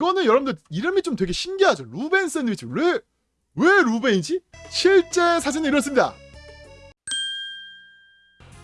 이거는 여러분들 이름이 좀 되게 신기하죠. 루벤 샌드위치. 왜, 왜 루벤이지? 실제 사진은 이렇습니다.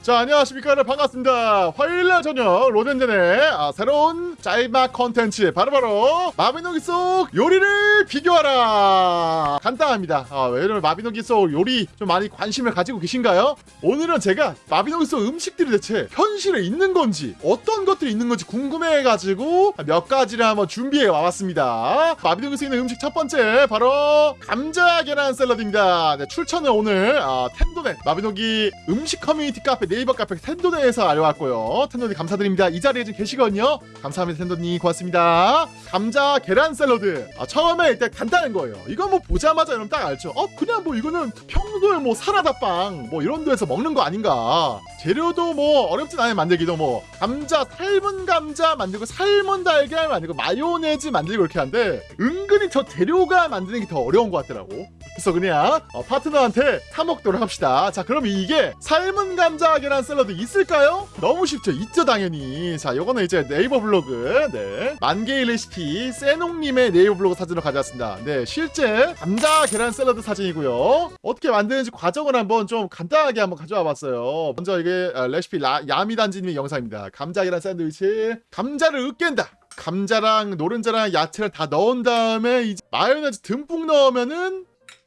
자 안녕하십니까. 반갑습니다. 화요일날 저녁 로덴젠의 아, 새로운 짤막 컨텐츠 바로바로 마비노기 속 요리를 비교하라. 간단합니다. 아, 왜냐면 마비노기 속 요리 좀 많이 관심을 가지고 계신가요? 오늘은 제가 마비노기 속 음식들이 대체 현실에 있는 건지 어떤 것들이 있는 건지 궁금해가지고 몇 가지를 한번 준비해 와봤습니다. 마비노기 속에 있는 음식 첫 번째 바로 감자 계란 샐러드입니다. 네, 출처는 오늘 아, 텐도넷 마비노기 음식 커뮤니티 카페 네이버 카페 텐도네에서 알려왔고요. 텐도님 감사드립니다. 이 자리에 계시거든요. 감사합니다 텐도님 고맙습니다. 감자 계란 샐러드. 아, 처음에 일단 간단한 거예요. 이거 뭐 보자마자 여러분 딱 알죠. 어 그냥 뭐 이거는 평소에 뭐 사라다빵 뭐 이런 데서 먹는 거 아닌가. 재료도 뭐 어렵진 않아요 만들기도 뭐 감자 삶은 감자 만들고 삶은 달걀 만들고 마요네즈 만들고 이렇게 하는데 은근히 저 재료가 만드는 게 더 어려운 것 같더라고. 그래서 그냥 어, 파트너한테 사 먹도록 합시다. 자, 그럼 이게 삶은 감자 계란 샐러드 있을까요? 너무 쉽죠. 있죠, 당연히. 자, 요거는 이제 네이버 블로그, 네. 만개의 레시피, 세농님의 네이버 블로그 사진으로 가져왔습니다. 네, 실제 감자 계란 샐러드 사진이고요. 어떻게 만드는지 과정을 한번 좀 간단하게 한번 가져와 봤어요. 먼저 이게 아, 레시피 라, 야미단지님의 영상입니다. 감자 계란 샌드위치. 감자를 으깬다. 감자랑 노른자랑 야채를 다 넣은 다음에 이제 마요네즈 듬뿍 넣으면은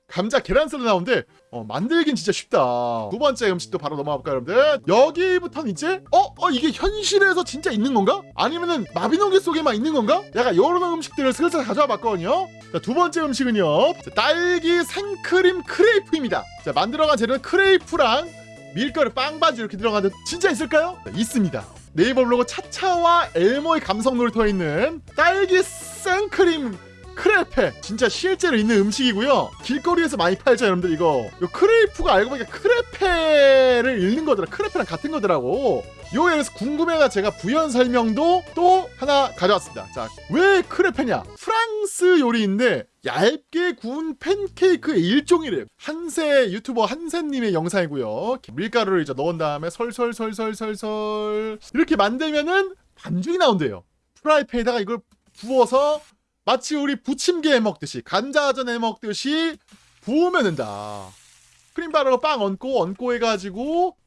감자 계란 샐러드 나오는데 어, 만들긴 진짜 쉽다. 두 번째 음식도 바로 넘어가 볼까요, 여러분들? 여기부터는 이제 어? 어 이게 현실에서 진짜 있는 건가? 아니면은 마비노기 속에만 있는 건가? 약간 이런 음식들을 슬슬 가져와 봤거든요. 자, 두 번째 음식은요. 자, 딸기 생크림 크레이프입니다. 자, 만들어간 재료는 크레이프랑 밀가루 빵반지 이렇게 들어가는데 진짜 있을까요? 자, 있습니다. 네이버 블로그 차차와 엘모의 감성 놀이터에 있는 딸기 생크림 크레페 진짜 실제로 있는 음식이고요. 길거리에서 많이 팔죠 여러분들. 이거. 요 크레이프가 알고 보니까 크레페를 읽는 거더라. 크레페랑 같은 거더라고. 요에 대해서 궁금해가 제가 부연 설명도 또 하나 가져왔습니다. 자 왜 크레페냐? 프랑스 요리인데 얇게 구운 팬케이크의 일종이래요. 한세 유튜버 한세님의 영상이고요. 밀가루를 이제 넣은 다음에 설설설설설설 이렇게 만들면은 반죽이 나온대요. 프라이팬에다가 이걸 부어서 마치 우리 부침개 해 먹듯이 감자전 해 먹듯이 부으면 된다. 크림 바르고 빵 얹고 얹고 해가지고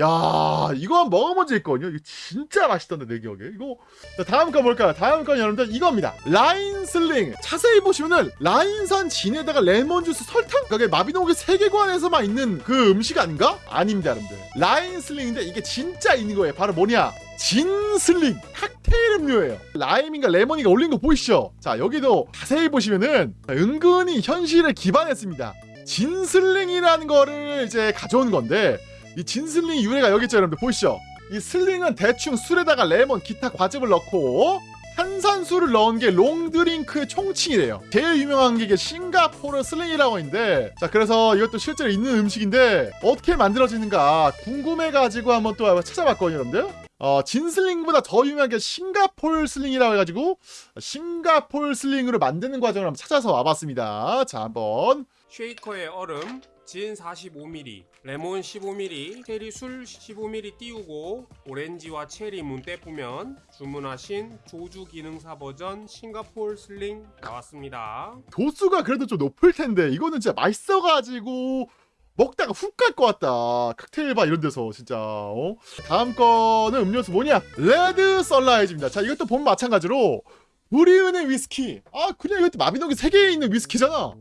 야 이거 한번 먹어본 적 있거든요. 이거 진짜 맛있던데 내 기억에. 이거 자, 다음 거 뭘까요? 다음 건 여러분들 이겁니다. 라인 슬링. 자세히 보시면은 라인산 진에다가 레몬 주스 설탕? 그게 마비노기 세계관에서만 있는 그 음식 아닌가? 아닙니다, 여러분들. 라인 슬링인데 이게 진짜 있는 거예요. 바로 뭐냐? 진슬링 칵테일 음료예요 라임인가 레몬인가 올린 거 보이시죠? 자 여기도 자세히 보시면은 은근히 현실에 기반했습니다 진슬링이라는 거를 이제 가져온 건데 이 진슬링 유래가 여기 있죠 여러분들. 보이시죠? 이 슬링은 대충 술에다가 레몬 기타 과즙을 넣고 탄산수를 넣은 게 long drink의 총칭이래요. 제일 유명한 게 싱가포르 슬링이라고 있는데 자 그래서 이것도 실제로 있는 음식인데 어떻게 만들어지는가 궁금해가지고 한번 또 찾아봤거든요 여러분들. 어, 진슬링보다 더 유명한 게 싱가폴 슬링이라고 해가지고 싱가폴 슬링으로 만드는 과정을 한번 찾아서 와봤습니다. 자, 한번. 쉐이커에 얼음, 진 45ml, 레몬 15ml, 체리 술 15ml 띄우고 오렌지와 체리 문대 뿌면 주문하신 조주 기능사 버전 싱가폴 슬링 나왔습니다. 도수가 그래도 좀 높을 텐데 이거는 진짜 맛있어가지고 먹다가 훅 갈 것 같다. 칵테일 바 이런 데서 진짜. 어? 다음 거는 음료수 뭐냐? 레드 썬라이즈입니다. 자, 이것도 보면 마찬가지로 브리흐네 위스키. 아, 그냥 이것도 마비노기 세계에 있는 위스키잖아.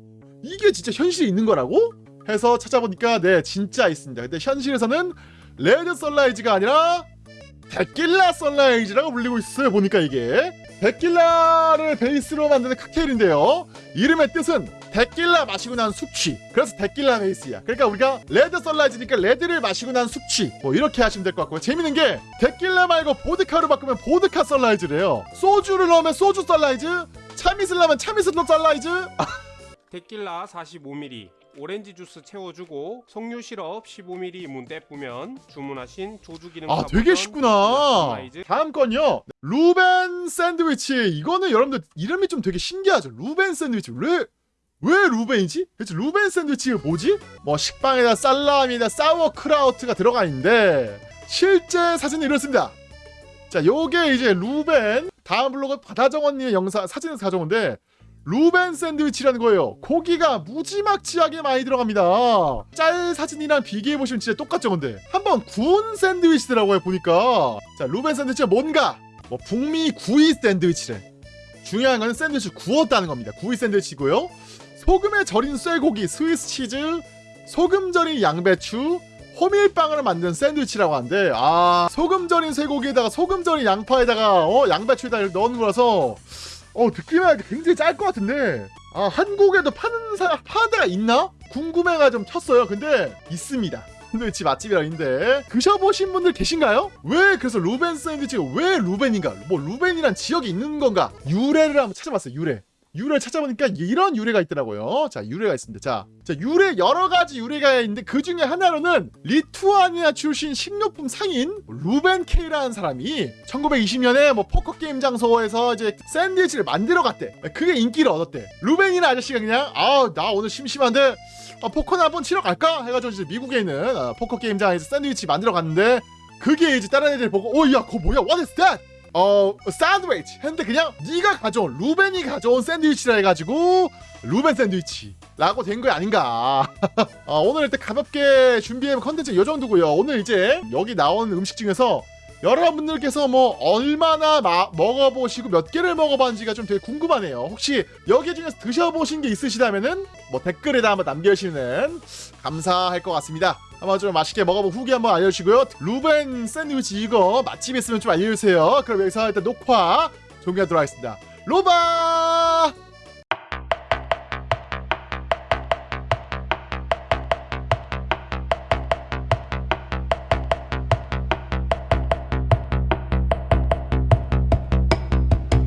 이게 진짜 현실에 있는 거라고? 해서 찾아보니까 네, 진짜 있습니다. 근데 현실에서는 레드 썬라이즈가 아니라 데킬라 썬라이즈라고 불리고 있어요. 보니까 이게 데킬라를 베이스로 만드는 칵테일인데요. 이름의 뜻은 데킬라 마시고 난 숙취. 그래서 데킬라 베이스야. 그러니까 우리가 레드 썬라이즈니까 레드를 마시고 난 숙취. 뭐 이렇게 하시면 될 것 같고요. 재밌는 게 데킬라 말고 보드카로 바꾸면 보드카 썬라이즈래요. 소주를 넣으면 소주 썬라이즈, 참이슬 넣으면 참이슬 썬라이즈. 데킬라 45ml, 오렌지 주스 채워주고 석류 시럽 15ml 문대 뿌면 주문하신 조주 기능사 아 되게 쉽구나. 다음 건요. 루벤 샌드위치. 이거는 여러분들 이름이 좀 되게 신기하죠. 루벤 샌드위치. 왜? 왜 루벤이지? 대체 루벤 샌드위치가 뭐지? 뭐 식빵에다 살라미에다 사워크라우트가 들어가 있는데 실제 사진은 이렇습니다. 자, 요게 이제 루벤 다음 블로그 바다정원님의 영상 사진에서 가져온데 루벤 샌드위치라는 거예요. 고기가 무지막지하게 많이 들어갑니다. 짤 사진이랑 비교해 보시면 진짜 똑같죠, 근데 한번 구운 샌드위치더라고요 보니까. 자, 루벤 샌드위치가 뭔가? 뭐 북미 구이 샌드위치래. 중요한 거는 샌드위치 구웠다는 겁니다. 구이 샌드위치고요. 소금에 절인 쇠고기, 스위스 치즈, 소금 절인 양배추, 호밀빵을 만든 샌드위치라고 하는데 아 소금 절인 쇠고기에다가 소금 절인 양파에다가 어 양배추에다 넣은 거라서 어 듣기만 하기 굉장히 짤 것 같은데. 아 한국에도 파는 사 파는 데가 있나? 궁금해가 좀 쳤어요. 근데 있습니다. 샌드위치 맛집이라 있는데. 드셔보신 분들 계신가요? 왜 그래서 루벤 샌드위치가 왜 루벤인가? 뭐 루벤이란 지역이 있는 건가? 유래를 한번 찾아봤어요 유래 유래를 찾아보니까 이런 유래가 있더라고요. 자, 유래가 있습니다. 자, 자 유래 여러 가지 유래가 있는데 그 중에 하나로는 리투아니아 출신 식료품 상인 루벤 K라는 사람이 1920년에 뭐 포커 게임 장소에서 이제 샌드위치를 만들어 갔대. 그게 인기를 얻었대. 루벤이라는 아저씨가 그냥 아, 나 오늘 심심한데 아, 포커나 한번 치러 갈까? 해가지고 이제 미국에 있는 아, 포커 게임장에서 샌드위치 만들어 갔는데 그게 이제 다른 애들 보고 어, 야, 그거 뭐야? What is that? 어 샌드위치 했는데 그냥 네가 가져온 루벤이 가져온 샌드위치라 해가지고 루벤 샌드위치 라고 된 거 아닌가. 어, 오늘 일단 가볍게 준비한 컨텐츠 이 정도고요. 오늘 이제 여기 나온 음식 중에서 여러분들께서 뭐 얼마나 마- 먹어보시고 몇 개를 먹어봤는지가 좀 되게 궁금하네요 혹시 여기 중에서 드셔보신 게 있으시다면은 뭐 댓글에다 한번 남겨주시면 감사할 것 같습니다 한번 좀 맛있게 먹어본 후기 한번 알려주시고요. 루벤 샌드위치 이거 맛집 있으면 좀 알려주세요. 그럼 여기서 일단 녹화 종료하도록 하겠습니다. 로바!